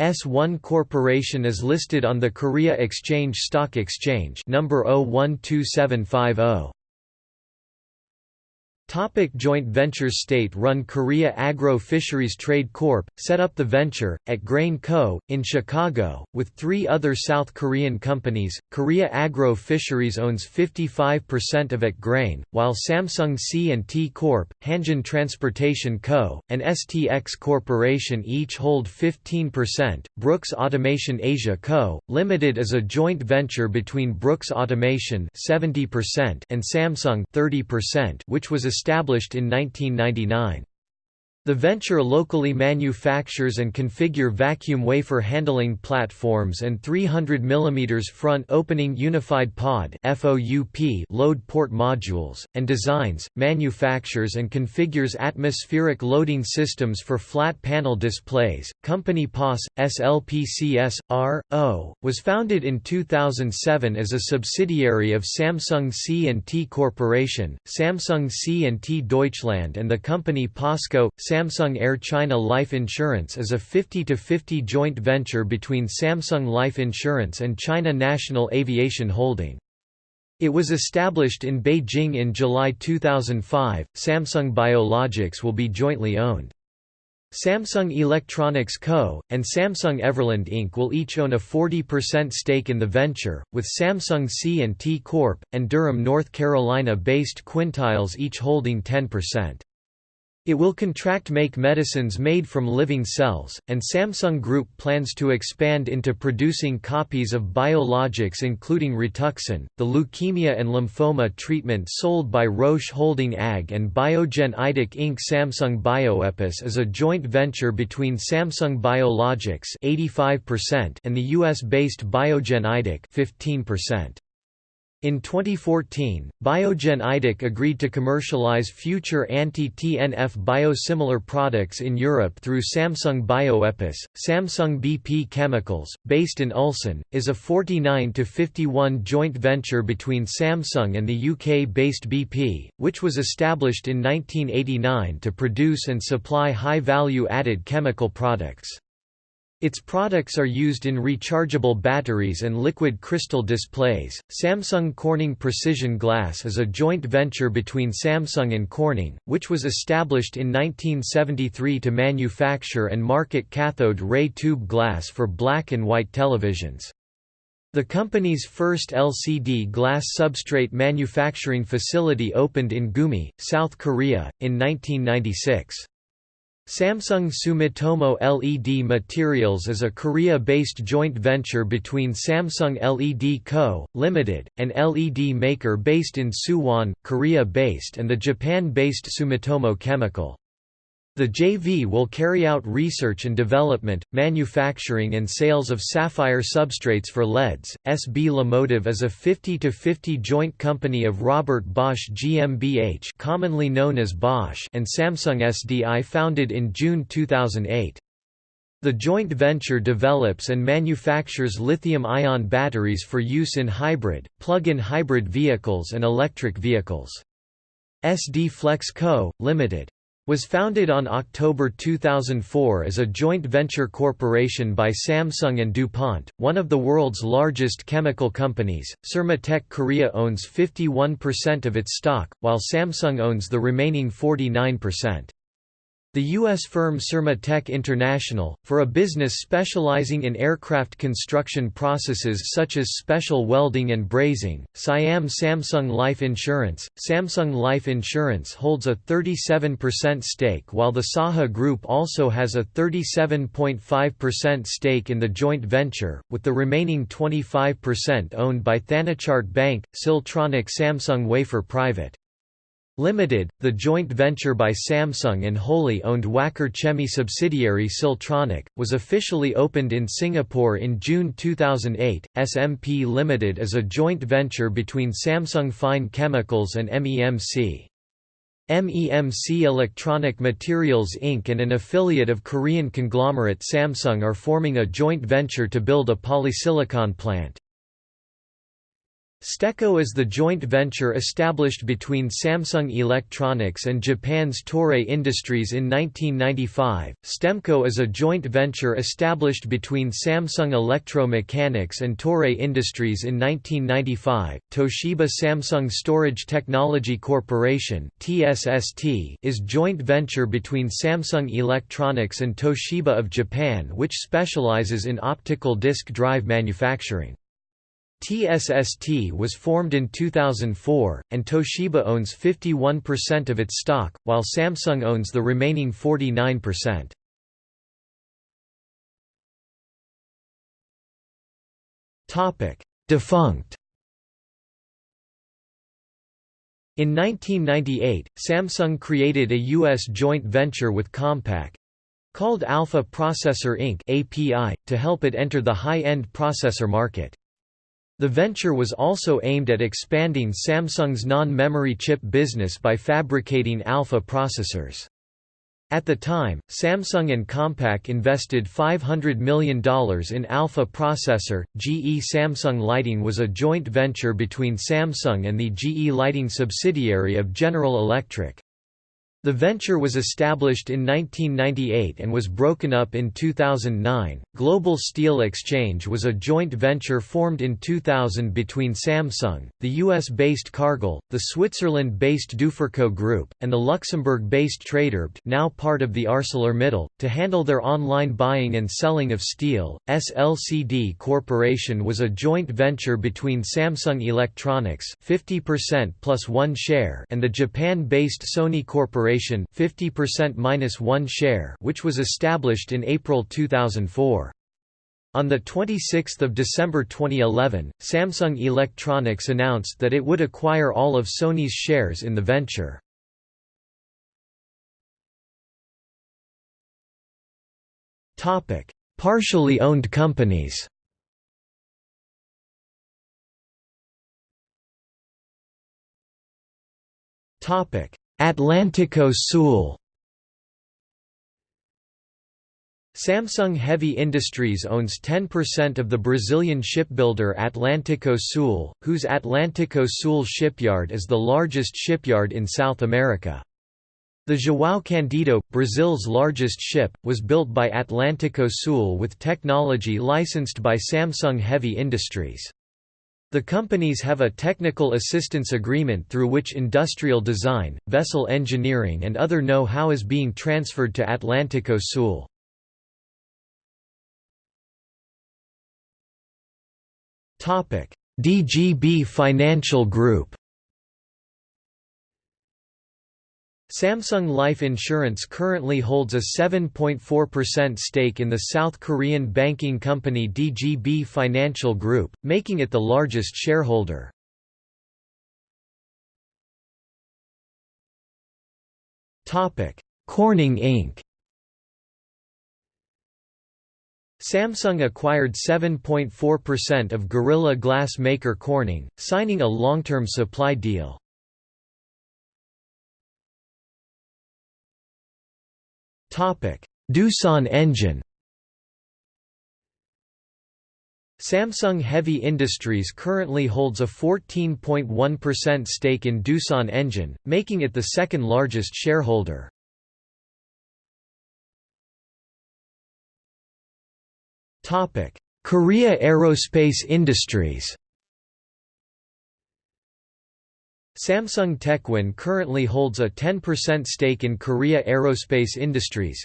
S1 Corporation is listed on the Korea Exchange Stock Exchange number 012750. Topic joint ventures State-run Korea Agro Fisheries Trade Corp. set up the venture, at Grain Co., in Chicago, with three other South Korean companies. Korea Agro Fisheries owns 55% of at Grain, while Samsung C&T Corp., Hanjin Transportation Co., and STX Corporation each hold 15%. Brooks Automation Asia Co., Limited is a joint venture between Brooks Automation 70% and Samsung 30%, which was established in 1999. The venture locally manufactures and configure vacuum wafer handling platforms and 300 mm front opening unified pod load port modules, and designs, manufactures and configures atmospheric loading systems for flat panel displays. Company POS, SLPCS, R.O., was founded in 2007 as a subsidiary of Samsung C&T Corporation, Samsung C&T Deutschland and the company POSCO, Samsung Air China Life Insurance is a 50-50 joint venture between Samsung Life Insurance and China National Aviation Holding. It was established in Beijing in July 2005. Samsung Biologics will be jointly owned. Samsung Electronics Co., and Samsung Everland Inc. will each own a 40% stake in the venture, with Samsung C&T Corp., and Durham, North Carolina-based Quintiles each holding 10%. It will contract make medicines made from living cells, and Samsung Group plans to expand into producing copies of biologics including Rituxan, the leukemia and lymphoma treatment sold by Roche Holding AG and Biogen Idec Inc. Samsung Bioepis is a joint venture between Samsung Biologics 85% and the US-based Biogen Idec 15%. In 2014, Biogen Idec agreed to commercialize future anti-TNF biosimilar products in Europe through Samsung Bioepis. Samsung BP Chemicals, based in Ulsan, is a 49 to 51 joint venture between Samsung and the UK-based BP, which was established in 1989 to produce and supply high-value added chemical products. Its products are used in rechargeable batteries and liquid crystal displays. Samsung Corning Precision Glass is a joint venture between Samsung and Corning, which was established in 1973 to manufacture and market cathode ray tube glass for black and white televisions. The company's first LCD glass substrate manufacturing facility opened in Gumi, South Korea, in 1996. Samsung Sumitomo LED Materials is a Korea-based joint venture between Samsung LED Co., Ltd., an LED maker based in Suwon, Korea-based and the Japan-based Sumitomo Chemical. The JV will carry out research and development, manufacturing and sales of sapphire substrates for LEDs. SB LiMotive is a 50-50 joint company of Robert Bosch GmbH commonly known as Bosch and Samsung SDI founded in June 2008. The joint venture develops and manufactures lithium-ion batteries for use in hybrid, plug-in hybrid vehicles and electric vehicles. SD Flex Co., Ltd was founded on October 2004 as a joint venture corporation by Samsung and DuPont, one of the world's largest chemical companies. Sermatech Korea owns 51% of its stock, while Samsung owns the remaining 49%. The U.S. firm Sermatech International, for a business specializing in aircraft construction processes such as special welding and brazing, Siam Samsung Life Insurance. Samsung Life Insurance holds a 37% stake while the Saha Group also has a 37.5% stake in the joint venture, with the remaining 25% owned by Thanachart Bank, Siltronic Samsung Wafer Private. Limited, the joint venture by Samsung and wholly owned Wacker Chemie subsidiary Siltronic, was officially opened in Singapore in June 2008. SMP Limited is a joint venture between Samsung Fine Chemicals and MEMC. MEMC Electronic Materials Inc. and an affiliate of Korean conglomerate Samsung are forming a joint venture to build a polysilicon plant. STECO is the joint venture established between Samsung Electronics and Japan's Toray Industries in 1995. STEMCO is a joint venture established between Samsung Electro-Mechanics and Toray Industries in 1995. Toshiba Samsung Storage Technology Corporation (TSST) is joint venture between Samsung Electronics and Toshiba of Japan which specializes in optical disk drive manufacturing. TSST was formed in 2004, and Toshiba owns 51% of its stock, while Samsung owns the remaining 49%. Defunct In 1998, Samsung created a U.S. joint venture with Compaq called Alpha Processor Inc. API, to help it enter the high-end processor market. The venture was also aimed at expanding Samsung's non-memory chip business by fabricating alpha processors. At the time, Samsung and Compaq invested $500 million in Alpha Processor. GE Samsung Lighting was a joint venture between Samsung and the GE Lighting subsidiary of General Electric. The venture was established in 1998 and was broken up in 2009. Global Steel Exchange was a joint venture formed in 2000 between Samsung, the US based Cargill, the Switzerland based Duferco Group, and the Luxembourg based Traderbt, now part of the ArcelorMittal, to handle their online buying and selling of steel. SLCD Corporation was a joint venture between Samsung Electronics 50% plus one share and the Japan based Sony Corporation Corporation 50% minus 1 share which was established in April 2004. On 26 December 2011, Samsung Electronics announced that it would acquire all of Sony's shares in the venture. Partially owned companies Topic: Atlantico Sul Samsung Heavy Industries owns 10% of the Brazilian shipbuilder Atlantico Sul, whose Atlantico Sul shipyard is the largest shipyard in South America. The João Candido, Brazil's largest ship, was built by Atlantico Sul with technology licensed by Samsung Heavy Industries. The companies have a technical assistance agreement through which industrial design, vessel engineering and other know-how is being transferred to Atlantico Sul. DGB Financial Group Samsung Life Insurance currently holds a 7.4% stake in the South Korean banking company DGB Financial Group, making it the largest shareholder. Corning Inc. Samsung acquired 7.4% of Gorilla Glass maker Corning, signing a long-term supply deal. Doosan engine Samsung Heavy Industries currently holds a 14.1% stake in Doosan Engine, making it the second largest shareholder. Korea Aerospace Industries Samsung Techwin currently holds a 10% stake in Korea Aerospace Industries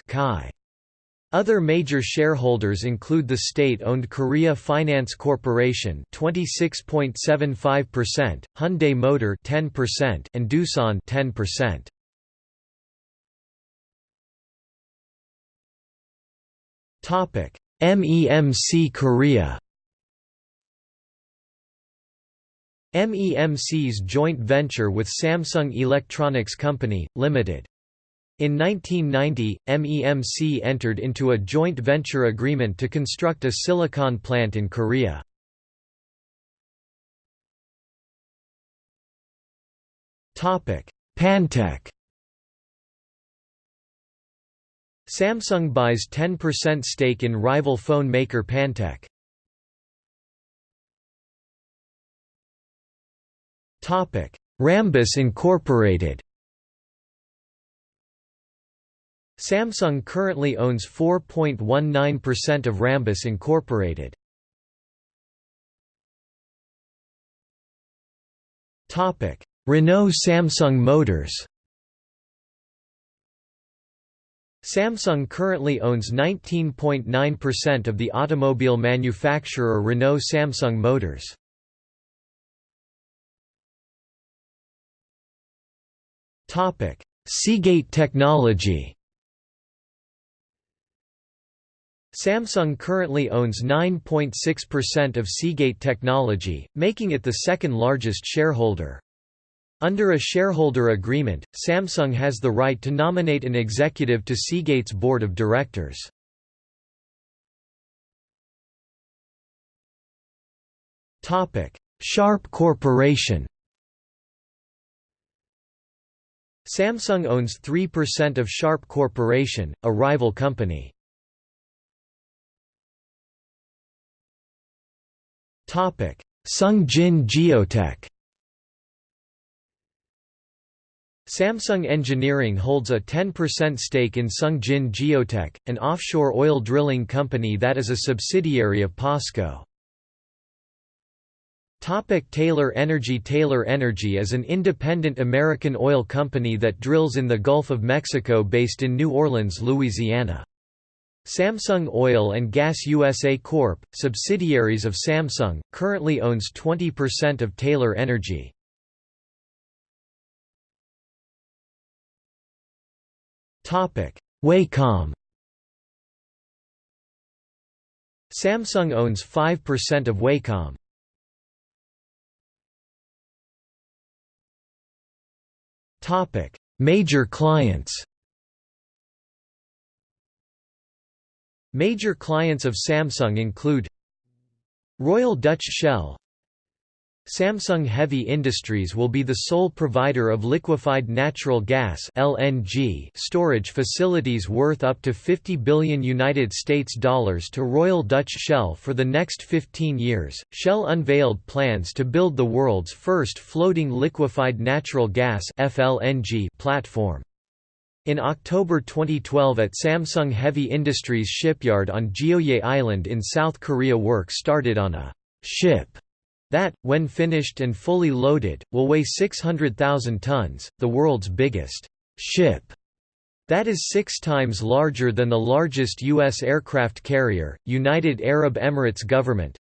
Other major shareholders include the state-owned Korea Finance Corporation 26.75%, Hyundai Motor 10% and Doosan 10%. Topic: MEMC Korea MEMC's joint venture with Samsung Electronics Company, Limited. In 1990, MEMC entered into a joint venture agreement to construct a silicon plant in Korea. Pantech Samsung buys 10% stake in rival phone maker Pantech. Topic: Rambus Incorporated. Samsung currently owns 4.19% of Rambus Incorporated. Topic: Renault Samsung Motors. Samsung currently owns 19.9% of the automobile manufacturer Renault Samsung Motors. Topic: Seagate Technology. Samsung currently owns 9.6% of Seagate Technology, making it the second largest shareholder. Under a shareholder agreement, Samsung has the right to nominate an executive to Seagate's board of directors. Sharp Corporation Samsung owns 3% of Sharp Corporation, a rival company. Sungjin Geotech Samsung Engineering holds a 10% stake in Sungjin Geotech, an offshore oil drilling company that is a subsidiary of POSCO. Topic Taylor Energy Taylor Energy is an independent American oil company that drills in the Gulf of Mexico based in New Orleans, Louisiana. Samsung Oil and Gas USA Corp., subsidiaries of Samsung, currently owns 20% of Taylor Energy. Wacom Samsung owns 5% of Wacom. Topic: Major clients. Major clients of Samsung include Royal Dutch Shell Samsung Heavy Industries will be the sole provider of liquefied natural gas (LNG) storage facilities worth up to 50 billion United States dollars to Royal Dutch Shell for the next 15 years. Shell unveiled plans to build the world's first floating liquefied natural gas (FLNG) platform. In October 2012 at Samsung Heavy Industries shipyard on Geoje Island in South Korea work started on a ship that, when finished and fully loaded, will weigh 600,000 tons, the world's biggest ship. That is six times larger than the largest U.S. aircraft carrier, United Arab Emirates government.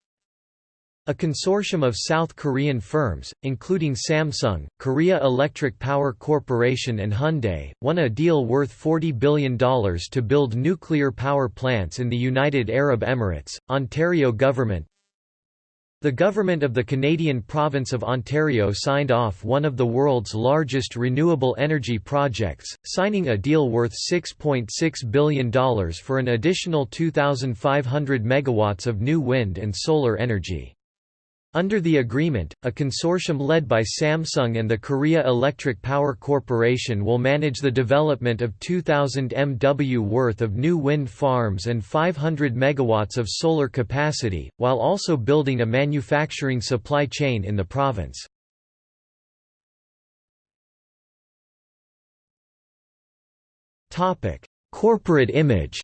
A consortium of South Korean firms, including Samsung, Korea Electric Power Corporation and Hyundai, won a deal worth $40 billion to build nuclear power plants in the United Arab Emirates. Ontario government, the government of the Canadian province of Ontario signed off one of the world's largest renewable energy projects, signing a deal worth $6.6 .6 billion for an additional 2,500 megawatts of new wind and solar energy. Under the agreement, a consortium led by Samsung and the Korea Electric Power Corporation will manage the development of 2,000 MW worth of new wind farms and 500 MW of solar capacity, while also building a manufacturing supply chain in the province. Corporate image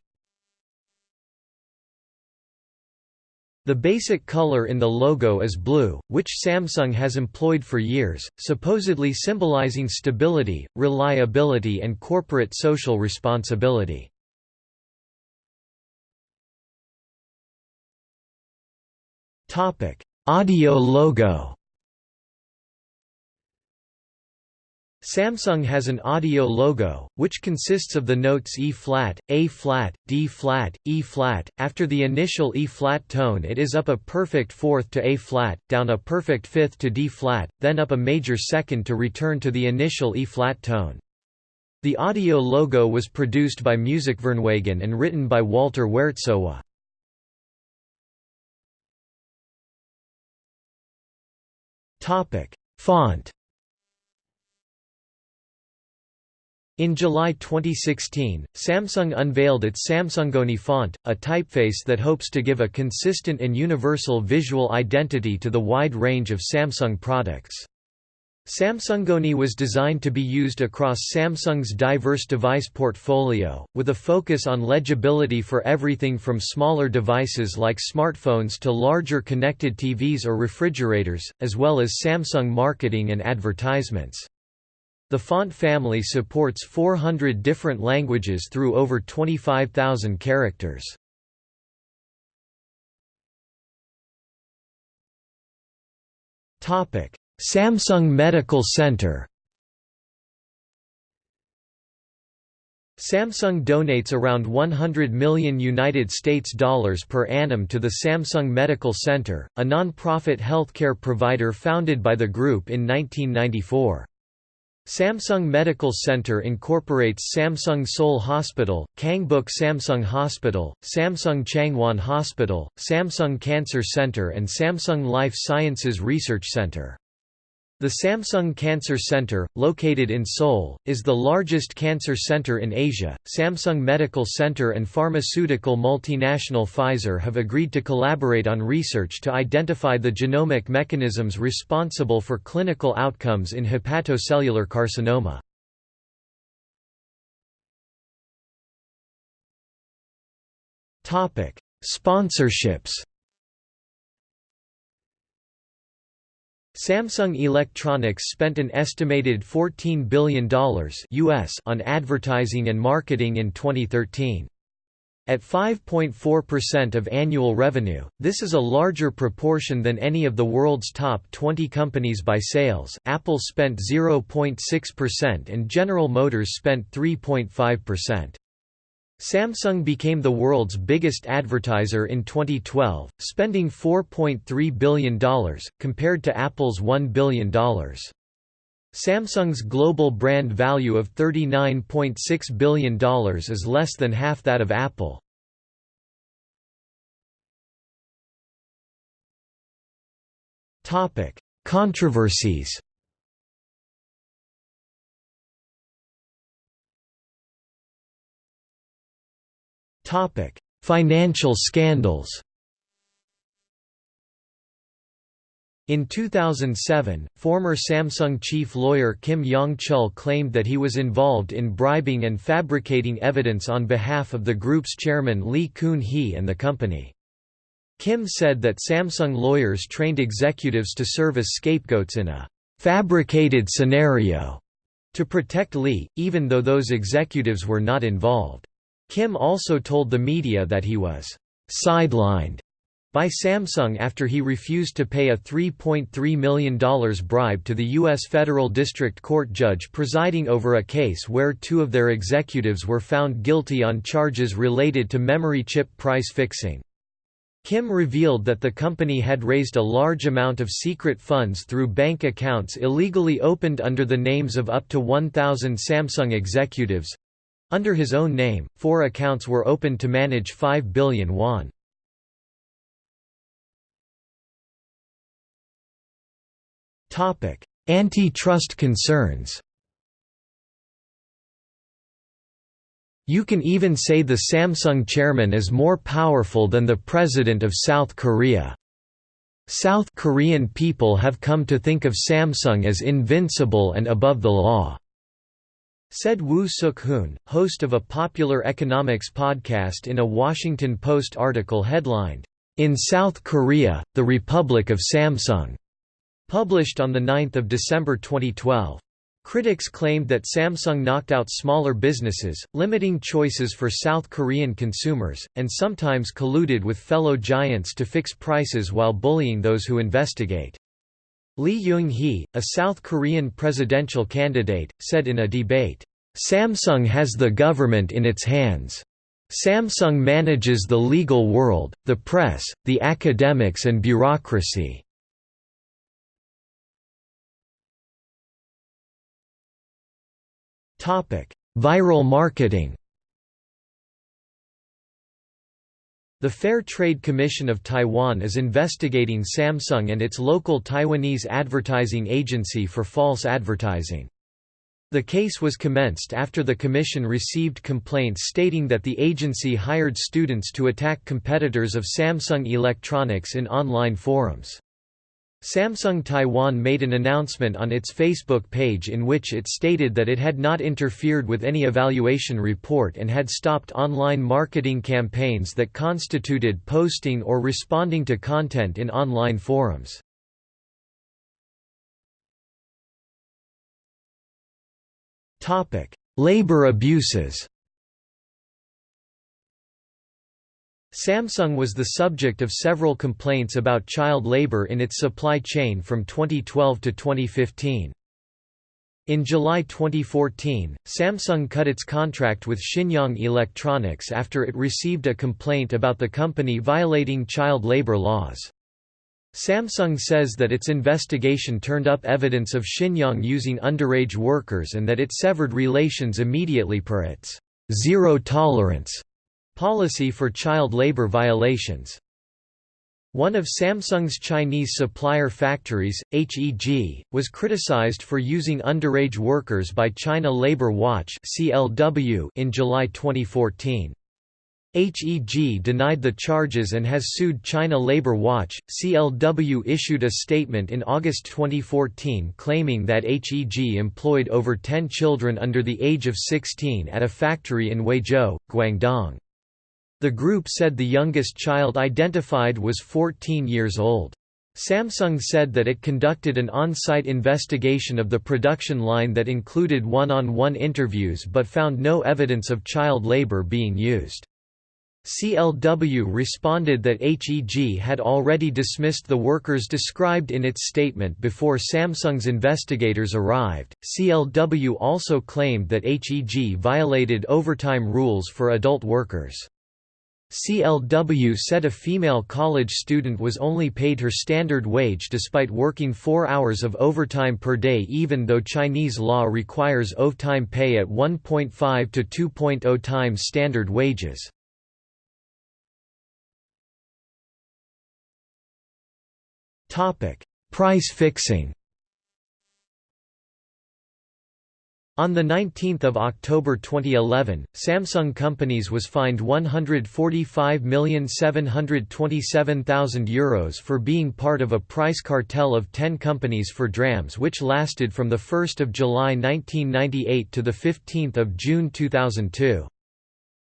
The basic color in the logo is blue, which Samsung has employed for years, supposedly symbolizing stability, reliability and corporate social responsibility. Audio logo Samsung has an audio logo, which consists of the notes E-flat, A-flat, D-flat, E-flat. After the initial E-flat tone it is up a perfect fourth to A-flat, down a perfect fifth to D-flat, then up a major second to return to the initial E-flat tone. The audio logo was produced by Musikverein and written by Walter Werzowa. Font In July 2016, Samsung unveiled its SamsungOne font, a typeface that hopes to give a consistent and universal visual identity to the wide range of Samsung products. SamsungOne was designed to be used across Samsung's diverse device portfolio, with a focus on legibility for everything from smaller devices like smartphones to larger connected TVs or refrigerators, as well as Samsung marketing and advertisements. The font family supports 400 different languages through over 25,000 characters. Topic: Samsung Medical Center Samsung donates around 100 million United States dollars per annum to the Samsung Medical Center, a non-profit healthcare provider founded by the group in 1994. Samsung Medical Center incorporates Samsung Seoul Hospital, Kangbuk Samsung Hospital, Samsung Changwon Hospital, Samsung Cancer Center and Samsung Life Sciences Research Center. The Samsung Cancer Center, located in Seoul, is the largest cancer center in Asia. Samsung Medical Center and pharmaceutical multinational Pfizer have agreed to collaborate on research to identify the genomic mechanisms responsible for clinical outcomes in hepatocellular carcinoma. Topic: Sponsorships Samsung Electronics spent an estimated $14 billion US on advertising and marketing in 2013. At 5.4% of annual revenue, this is a larger proportion than any of the world's top 20 companies by sales. Apple spent 0.6% and General Motors spent 3.5%. Samsung became the world's biggest advertiser in 2012, spending $4.3 billion, compared to Apple's $1 billion. Samsung's global brand value of $39.6 billion is less than half that of Apple. Controversies Topic: Financial scandals. In 2007, former Samsung chief lawyer Kim Yong-chul claimed that he was involved in bribing and fabricating evidence on behalf of the group's chairman Lee Kun-hee and the company. Kim said that Samsung lawyers trained executives to serve as scapegoats in a «fabricated scenario» to protect Lee, even though those executives were not involved. Kim also told the media that he was sidelined by Samsung after he refused to pay a $3.3 million bribe to the U.S. federal district court judge presiding over a case where two of their executives were found guilty on charges related to memory chip price fixing. Kim revealed that the company had raised a large amount of secret funds through bank accounts illegally opened under the names of up to 1,000 Samsung executives, under his own name, four accounts were opened to manage 5 billion won. Antitrust concerns You can even say the Samsung chairman is more powerful than the president of South Korea. South Korean people have come to think of Samsung as invincible and above the law. Said Woo Suk-hoon, host of a popular economics podcast in a Washington Post article headlined, "'In South Korea, the Republic of Samsung' published on 9 December 2012. Critics claimed that Samsung knocked out smaller businesses, limiting choices for South Korean consumers, and sometimes colluded with fellow giants to fix prices while bullying those who investigate. Lee Young-hee, a South Korean presidential candidate, said in a debate, "...Samsung has the government in its hands. Samsung manages the legal world, the press, the academics and bureaucracy." Viral marketing The Fair Trade Commission of Taiwan is investigating Samsung and its local Taiwanese advertising agency for false advertising. The case was commenced after the commission received complaints stating that the agency hired students to attack competitors of Samsung Electronics in online forums. Samsung Taiwan made an announcement on its Facebook page in which it stated that it had not interfered with any evaluation report and had stopped online marketing campaigns that constituted posting or responding to content in online forums. Labor abuses Samsung was the subject of several complaints about child labor in its supply chain from 2012 to 2015. In July 2014, Samsung cut its contract with Shinyoung Electronics after it received a complaint about the company violating child labor laws. Samsung says that its investigation turned up evidence of Shinyoung using underage workers and that it severed relations immediately per its zero tolerance Policy for child labor violations one of Samsung's Chinese supplier factories, HEG, was criticized for using underage workers by China Labor Watch in July 2014. HEG denied the charges and has sued China Labor Watch. CLW issued a statement in August 2014 claiming that HEG employed over 10 children under the age of 16 at a factory in Huizhou, Guangdong. The group said the youngest child identified was 14 years old. Samsung said that it conducted an on-site investigation of the production line that included one-on-one -on -one interviews but found no evidence of child labor being used. CLW responded that HEG had already dismissed the workers described in its statement before Samsung's investigators arrived. CLW also claimed that HEG violated overtime rules for adult workers. CLW said a female college student was only paid her standard wage despite working four hours of overtime per day even though Chinese law requires overtime pay at 1.5 to 2.0 times standard wages. Price fixing On 19 October 2011, Samsung Companies was fined €145,727,000 for being part of a price cartel of 10 companies for DRAMs which lasted from 1 July 1998 to 15 June 2002.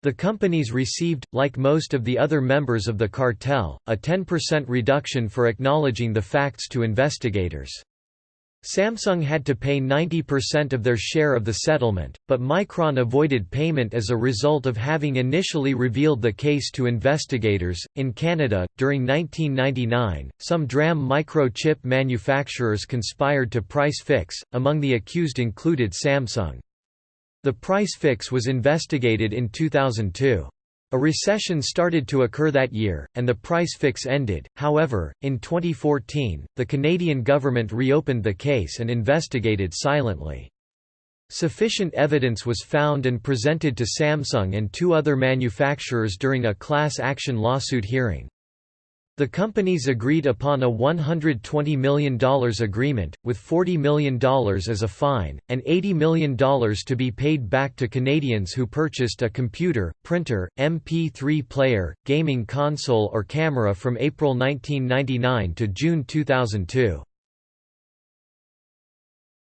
The companies received, like most of the other members of the cartel, a 10% reduction for acknowledging the facts to investigators. Samsung had to pay 90% of their share of the settlement, but Micron avoided payment as a result of having initially revealed the case to investigators. In Canada, during 1999, some DRAM microchip manufacturers conspired to price fix, among the accused included Samsung. The price fix was investigated in 2002. A recession started to occur that year, and the price fix ended. However, in 2014, the Canadian government reopened the case and investigated silently. Sufficient evidence was found and presented to Samsung and two other manufacturers during a class action lawsuit hearing. The companies agreed upon a $120 million agreement, with $40 million as a fine, and $80 million to be paid back to Canadians who purchased a computer, printer, MP3 player, gaming console or camera from April 1999 to June 2002.